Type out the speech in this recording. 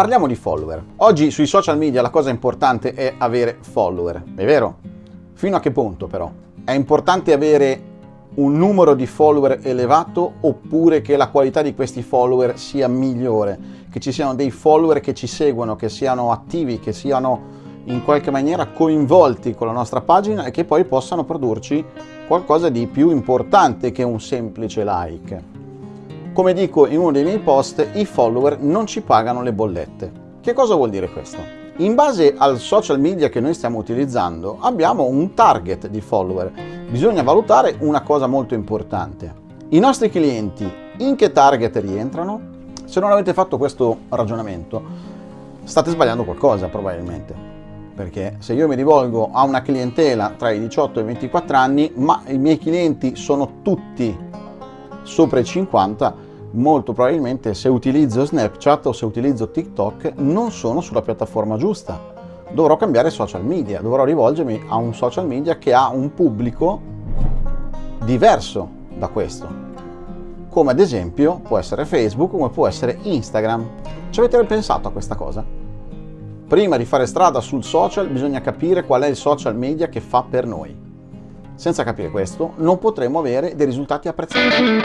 Parliamo di follower. Oggi sui social media la cosa importante è avere follower, è vero? Fino a che punto però? È importante avere un numero di follower elevato oppure che la qualità di questi follower sia migliore, che ci siano dei follower che ci seguono, che siano attivi, che siano in qualche maniera coinvolti con la nostra pagina e che poi possano produrci qualcosa di più importante che un semplice like. Come dico in uno dei miei post, i follower non ci pagano le bollette. Che cosa vuol dire questo? In base al social media che noi stiamo utilizzando abbiamo un target di follower. Bisogna valutare una cosa molto importante. I nostri clienti in che target rientrano? Se non avete fatto questo ragionamento state sbagliando qualcosa probabilmente. Perché se io mi rivolgo a una clientela tra i 18 e i 24 anni ma i miei clienti sono tutti sopra i 50 molto probabilmente se utilizzo Snapchat o se utilizzo TikTok non sono sulla piattaforma giusta. Dovrò cambiare social media, dovrò rivolgermi a un social media che ha un pubblico diverso da questo. Come ad esempio può essere Facebook, come può essere Instagram. Ci avete pensato a questa cosa? Prima di fare strada sul social bisogna capire qual è il social media che fa per noi. Senza capire questo non potremo avere dei risultati apprezzabili.